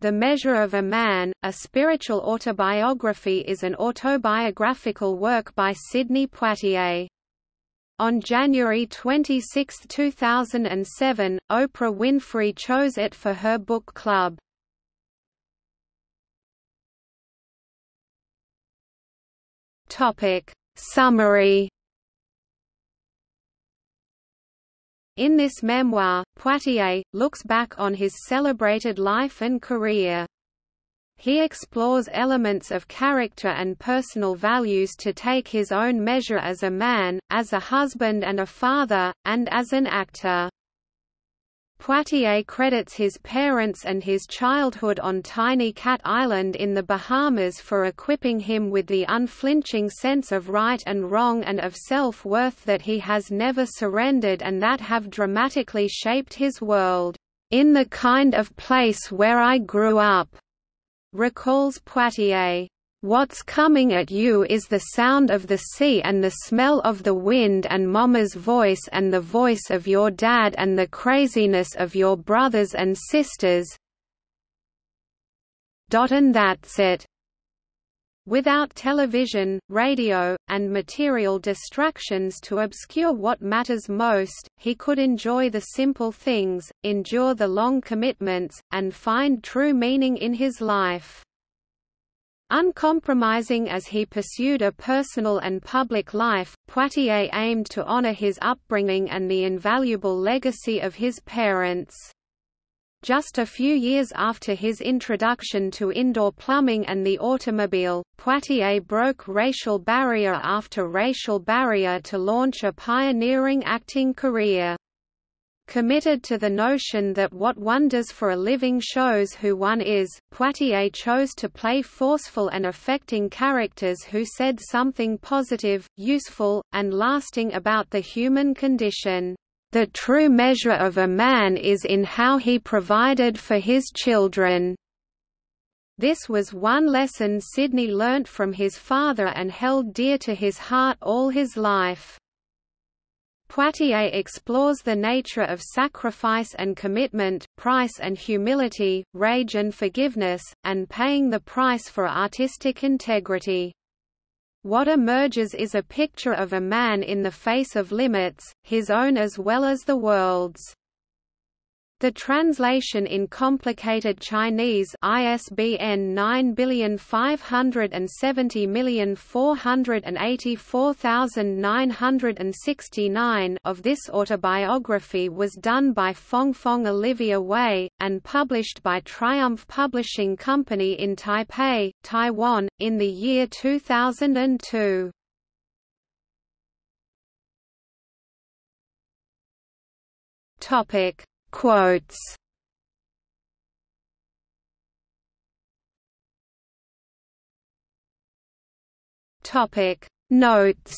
The Measure of a Man, a spiritual autobiography is an autobiographical work by Sidney Poitier. On January 26, 2007, Oprah Winfrey chose it for her book club. Topic Summary In this memoir, Poitier, looks back on his celebrated life and career. He explores elements of character and personal values to take his own measure as a man, as a husband and a father, and as an actor. Poitier credits his parents and his childhood on Tiny Cat Island in the Bahamas for equipping him with the unflinching sense of right and wrong and of self-worth that he has never surrendered and that have dramatically shaped his world, "...in the kind of place where I grew up," recalls Poitier. What's coming at you is the sound of the sea and the smell of the wind and mama's voice and the voice of your dad and the craziness of your brothers and sisters. And that's it. Without television, radio, and material distractions to obscure what matters most, he could enjoy the simple things, endure the long commitments, and find true meaning in his life. Uncompromising as he pursued a personal and public life, Poitier aimed to honor his upbringing and the invaluable legacy of his parents. Just a few years after his introduction to indoor plumbing and the automobile, Poitier broke racial barrier after racial barrier to launch a pioneering acting career. Committed to the notion that what one does for a living shows who one is, Poitier chose to play forceful and affecting characters who said something positive, useful, and lasting about the human condition. The true measure of a man is in how he provided for his children. This was one lesson Sidney learnt from his father and held dear to his heart all his life. Poitier explores the nature of sacrifice and commitment, price and humility, rage and forgiveness, and paying the price for artistic integrity. What emerges is a picture of a man in the face of limits, his own as well as the world's. The translation in complicated Chinese ISBN nine of this autobiography was done by Fongfong Olivia Wei, and published by Triumph Publishing Company in Taipei, Taiwan, in the year 2002. Topic Quotes. Topic. Notes